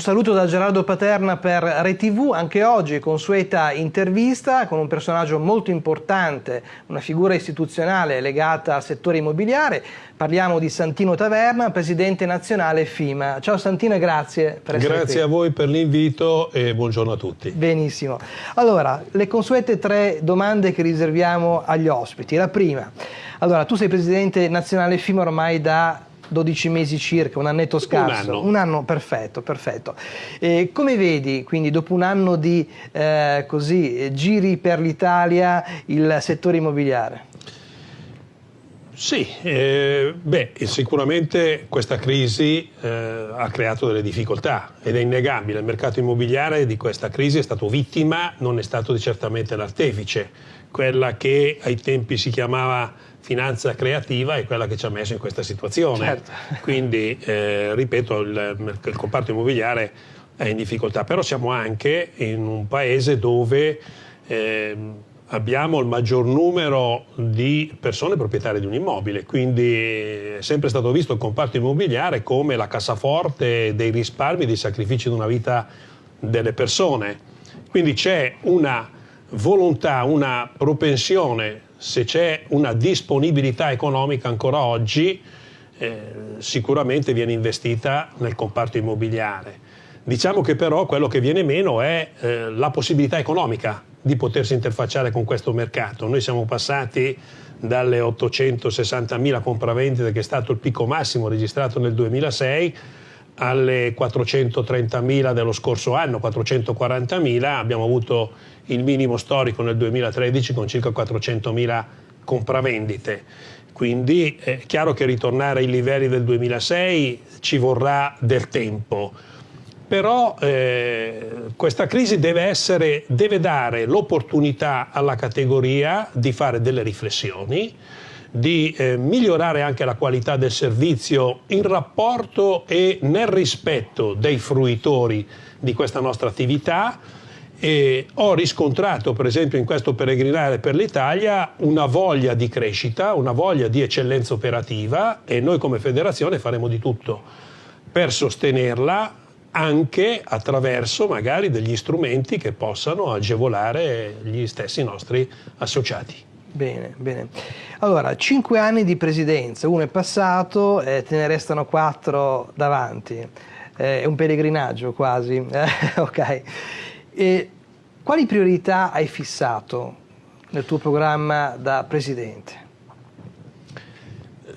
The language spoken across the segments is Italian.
Un saluto da Gerardo Paterna per ReTV, anche oggi consueta intervista con un personaggio molto importante, una figura istituzionale legata al settore immobiliare. Parliamo di Santino Taverna, presidente nazionale FIMA. Ciao Santino e grazie per essere Grazie qui. a voi per l'invito e buongiorno a tutti. Benissimo. Allora, le consuete tre domande che riserviamo agli ospiti. La prima, allora tu sei presidente nazionale FIMA ormai da 12 mesi circa, un annetto scarso. Un anno. Un anno perfetto, perfetto. E come vedi, quindi dopo un anno di eh, così, giri per l'Italia, il settore immobiliare? Sì, eh, beh, sicuramente questa crisi eh, ha creato delle difficoltà ed è innegabile. Il mercato immobiliare di questa crisi è stato vittima, non è stato certamente l'artefice. Quella che ai tempi si chiamava finanza creativa è quella che ci ha messo in questa situazione. Certo. Quindi, eh, ripeto, il, il, comparto immobiliare è in difficoltà, però siamo anche in un paese dove eh, abbiamo il maggior numero di persone proprietarie di un immobile, quindi è sempre stato visto il comparto immobiliare come la cassaforte dei risparmi, dei sacrifici di una vita delle persone. Quindi c'è una volontà, una propensione se c'è una disponibilità economica ancora oggi, eh, sicuramente viene investita nel comparto immobiliare. Diciamo che però quello che viene meno è eh, la possibilità economica di potersi interfacciare con questo mercato. Noi siamo passati dalle 860.000 compravendite che è stato il picco massimo registrato nel 2006 alle 430.000 dello scorso anno, 440.000, abbiamo avuto il minimo storico nel 2013 con circa 400.000 compravendite. Quindi è chiaro che ritornare ai livelli del 2006 ci vorrà del tempo. Però eh, questa crisi deve, essere, deve dare l'opportunità alla categoria di fare delle riflessioni, di eh, migliorare anche la qualità del servizio in rapporto e nel rispetto dei fruitori di questa nostra attività e ho riscontrato per esempio in questo peregrinare per l'Italia una voglia di crescita, una voglia di eccellenza operativa e noi come federazione faremo di tutto per sostenerla anche attraverso magari degli strumenti che possano agevolare gli stessi nostri associati. Bene, bene. Allora, cinque anni di presidenza, uno è passato, eh, te ne restano quattro davanti. Eh, è un pellegrinaggio quasi, eh, ok. E quali priorità hai fissato nel tuo programma da Presidente?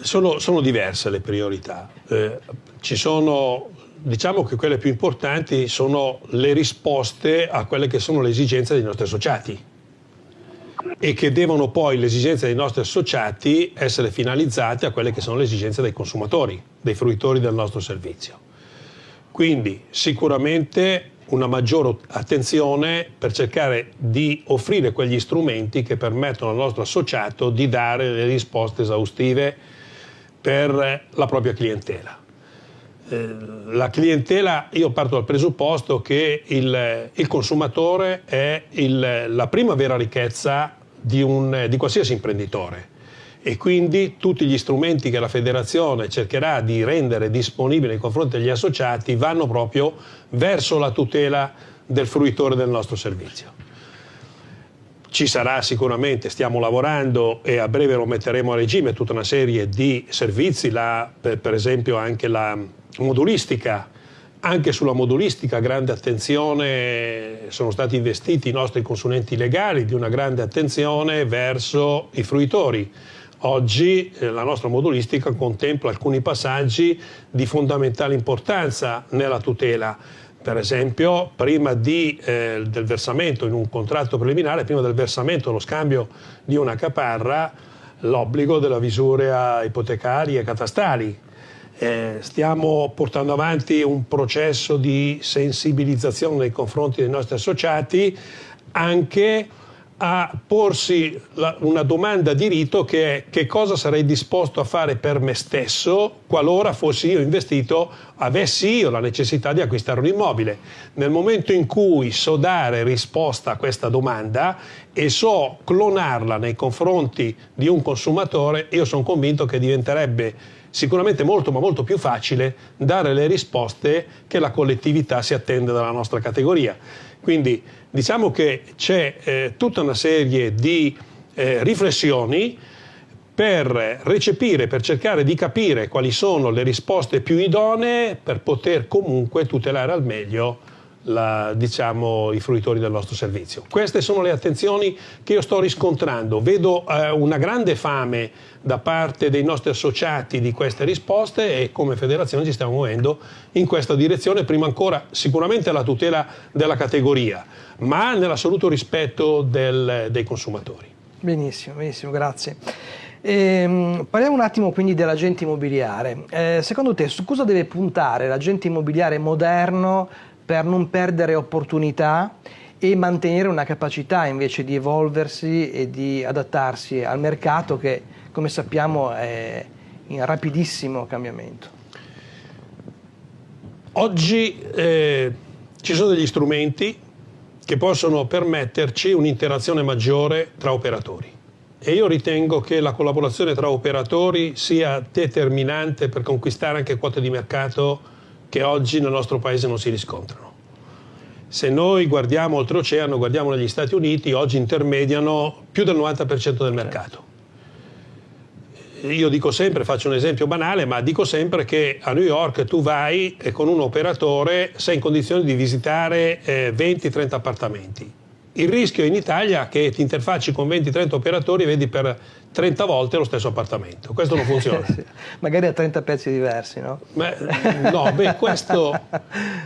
Sono, sono diverse le priorità. Eh, ci sono, diciamo che quelle più importanti sono le risposte a quelle che sono le esigenze dei nostri associati e che devono poi le esigenze dei nostri associati essere finalizzate a quelle che sono le esigenze dei consumatori, dei fruitori del nostro servizio. Quindi sicuramente una maggiore attenzione per cercare di offrire quegli strumenti che permettono al nostro associato di dare le risposte esaustive per la propria clientela. Eh, la clientela, io parto dal presupposto che il, il consumatore è il, la prima vera ricchezza di, un, di qualsiasi imprenditore e quindi tutti gli strumenti che la federazione cercherà di rendere disponibili nei confronti degli associati vanno proprio verso la tutela del fruitore del nostro servizio. Ci sarà sicuramente, stiamo lavorando e a breve lo metteremo a regime tutta una serie di servizi, la, per, per esempio anche la modulistica, anche sulla modulistica grande attenzione, sono stati investiti i nostri consulenti legali di una grande attenzione verso i fruitori Oggi eh, la nostra modulistica contempla alcuni passaggi di fondamentale importanza nella tutela. Per esempio, prima di, eh, del versamento in un contratto preliminare, prima del versamento, lo scambio di una caparra, l'obbligo della visura ipotecarie e catastali. Eh, stiamo portando avanti un processo di sensibilizzazione nei confronti dei nostri associati anche a porsi la, una domanda di rito che è che cosa sarei disposto a fare per me stesso qualora fossi io investito, avessi io la necessità di acquistare un immobile. Nel momento in cui so dare risposta a questa domanda e so clonarla nei confronti di un consumatore, io sono convinto che diventerebbe sicuramente molto ma molto più facile dare le risposte che la collettività si attende dalla nostra categoria. Quindi diciamo che c'è eh, tutta una serie di eh, riflessioni per recepire, per cercare di capire quali sono le risposte più idonee per poter comunque tutelare al meglio la, diciamo, i fruitori del nostro servizio. Queste sono le attenzioni che io sto riscontrando. Vedo eh, una grande fame da parte dei nostri associati di queste risposte e come federazione ci stiamo muovendo in questa direzione, prima ancora sicuramente alla tutela della categoria, ma nell'assoluto rispetto del, dei consumatori. Benissimo, benissimo, grazie. Ehm, parliamo un attimo quindi dell'agente immobiliare. Eh, secondo te su cosa deve puntare l'agente immobiliare moderno per non perdere opportunità e mantenere una capacità invece di evolversi e di adattarsi al mercato che, come sappiamo, è in rapidissimo cambiamento. Oggi eh, ci sono degli strumenti che possono permetterci un'interazione maggiore tra operatori e io ritengo che la collaborazione tra operatori sia determinante per conquistare anche quote di mercato che oggi nel nostro paese non si riscontrano. Se noi guardiamo oltreoceano, guardiamo negli Stati Uniti, oggi intermediano più del 90% del mercato. Io dico sempre, faccio un esempio banale, ma dico sempre che a New York tu vai e con un operatore sei in condizione di visitare eh, 20-30 appartamenti il rischio in Italia è che ti interfacci con 20-30 operatori e vedi per 30 volte lo stesso appartamento. Questo non funziona. sì, magari a 30 pezzi diversi, no? Beh, no, beh, questo,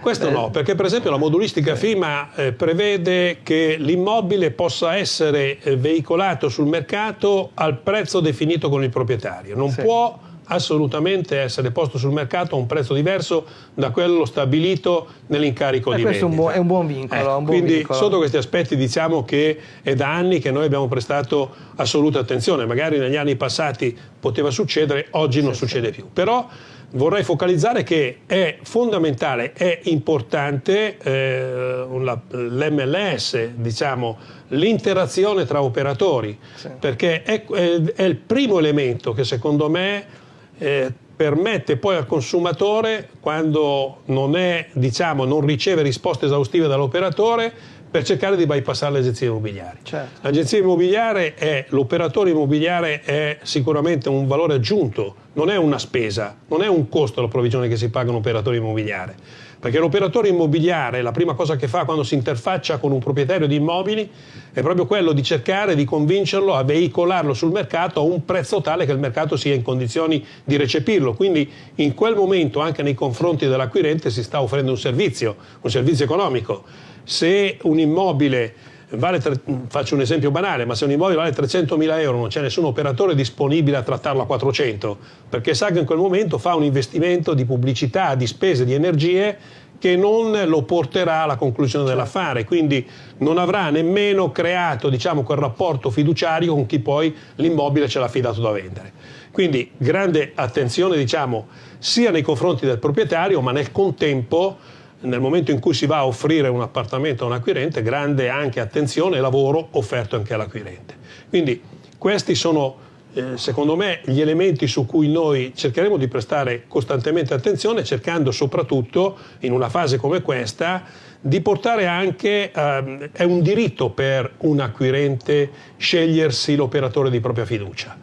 questo no, perché per esempio la modulistica FIMA eh, prevede che l'immobile possa essere eh, veicolato sul mercato al prezzo definito con il proprietario. Non sì. può assolutamente essere posto sul mercato a un prezzo diverso da quello stabilito nell'incarico eh, di questo vendita. Questo è un buon vincolo. Eh, un buon quindi vincolo. sotto questi aspetti diciamo che è da anni che noi abbiamo prestato assoluta attenzione, magari negli anni passati poteva succedere, oggi non sì, succede sì. più. Però vorrei focalizzare che è fondamentale, è importante eh, l'MLS, diciamo, l'interazione tra operatori, sì. perché è, è, è il primo elemento che secondo me eh, permette poi al consumatore, quando non, è, diciamo, non riceve risposte esaustive dall'operatore, per cercare di bypassare le agenzie immobiliari. Certo. L'agenzia immobiliare è, l'operatore immobiliare è sicuramente un valore aggiunto, non è una spesa, non è un costo la provvigione che si paga un operatore immobiliare perché l'operatore immobiliare la prima cosa che fa quando si interfaccia con un proprietario di immobili è proprio quello di cercare di convincerlo a veicolarlo sul mercato a un prezzo tale che il mercato sia in condizioni di recepirlo. Quindi in quel momento anche nei confronti dell'acquirente si sta offrendo un servizio, un servizio economico. Se un immobile vale, faccio un esempio banale, ma se un immobile vale 300 mila euro non c'è nessun operatore disponibile a trattarlo a 400, perché sa che in quel momento fa un investimento di pubblicità, di spese, di energie che non lo porterà alla conclusione dell'affare, quindi non avrà nemmeno creato diciamo, quel rapporto fiduciario con chi poi l'immobile ce l'ha affidato da vendere. Quindi grande attenzione diciamo, sia nei confronti del proprietario, ma nel contempo nel momento in cui si va a offrire un appartamento a un acquirente, grande anche attenzione e lavoro offerto anche all'acquirente. Quindi questi sono eh, secondo me gli elementi su cui noi cercheremo di prestare costantemente attenzione cercando soprattutto in una fase come questa di portare anche, eh, è un diritto per un acquirente scegliersi l'operatore di propria fiducia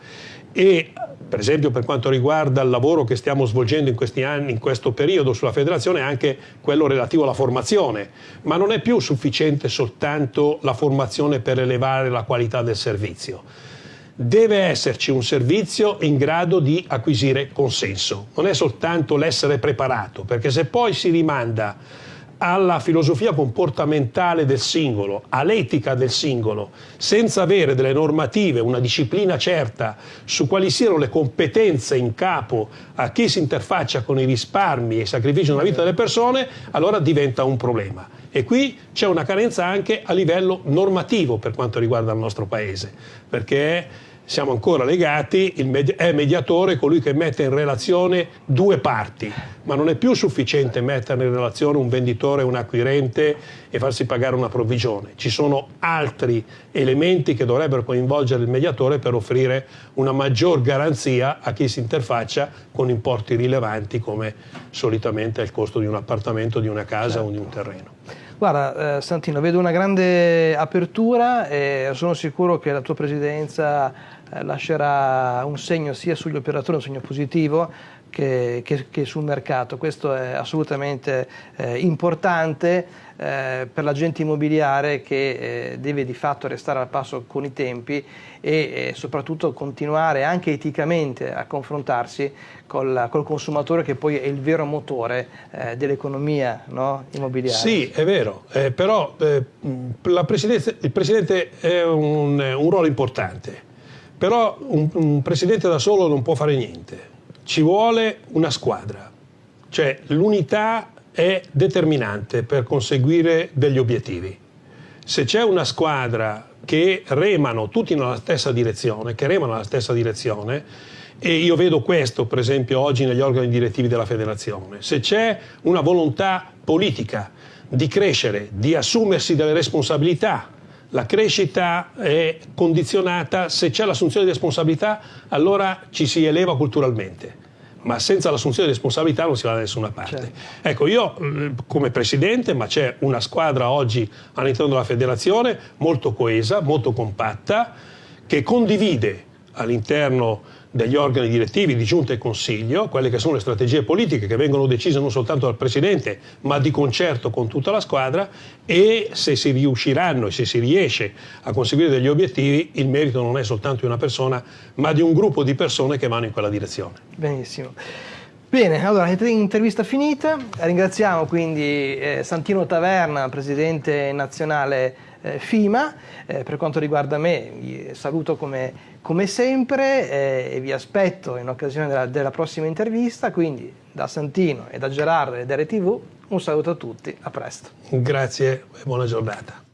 e per esempio per quanto riguarda il lavoro che stiamo svolgendo in questi anni, in questo periodo sulla federazione, anche quello relativo alla formazione, ma non è più sufficiente soltanto la formazione per elevare la qualità del servizio. Deve esserci un servizio in grado di acquisire consenso, non è soltanto l'essere preparato, perché se poi si rimanda alla filosofia comportamentale del singolo, all'etica del singolo, senza avere delle normative, una disciplina certa su quali siano le competenze in capo a chi si interfaccia con i risparmi e i sacrifici nella vita delle persone, allora diventa un problema. E qui c'è una carenza anche a livello normativo per quanto riguarda il nostro Paese, perché siamo ancora legati, med è mediatore colui che mette in relazione due parti, ma non è più sufficiente mettere in relazione un venditore e un acquirente e farsi pagare una provvigione. Ci sono altri elementi che dovrebbero coinvolgere il mediatore per offrire una maggior garanzia a chi si interfaccia con importi rilevanti come solitamente è il costo di un appartamento, di una casa certo. o di un terreno. Guarda eh, Santino, vedo una grande apertura e sono sicuro che la tua presidenza eh, lascerà un segno sia sugli operatori, un segno positivo, che, che, che sul mercato. Questo è assolutamente eh, importante eh, per l'agente immobiliare che eh, deve di fatto restare al passo con i tempi e soprattutto continuare anche eticamente a confrontarsi col, col, consumatore che poi è il vero motore eh, dell'economia no? immobiliare. Sì, è vero, eh, però eh, il Presidente è un, un ruolo importante, però un, un Presidente da solo non può fare niente ci vuole una squadra, cioè l'unità è determinante per conseguire degli obiettivi. Se c'è una squadra che remano tutti nella stessa direzione, che remano nella stessa direzione, e io vedo questo per esempio oggi negli organi direttivi della federazione, se c'è una volontà politica di crescere, di assumersi delle responsabilità, la crescita è condizionata, se c'è l'assunzione di responsabilità allora ci si eleva culturalmente ma senza l'assunzione di responsabilità non si va da nessuna parte. Certo. Ecco, io mm, come presidente, ma c'è una squadra oggi all'interno della federazione molto coesa, molto compatta, che condivide all'interno degli organi direttivi di giunta e consiglio, quelle che sono le strategie politiche che vengono decise non soltanto dal Presidente, ma di concerto con tutta la squadra e se si riusciranno e se si riesce a conseguire degli obiettivi, il merito non è soltanto di una persona, ma di un gruppo di persone che vanno in quella direzione. Benissimo. Bene, allora intervista finita, ringraziamo quindi eh, Santino Taverna, Presidente nazionale FIMA, eh, per quanto riguarda me vi saluto come, come sempre eh, e vi aspetto in occasione della, della, prossima intervista, quindi da Santino e da Gerardo e da RTV un saluto a tutti, a presto. Grazie e buona giornata.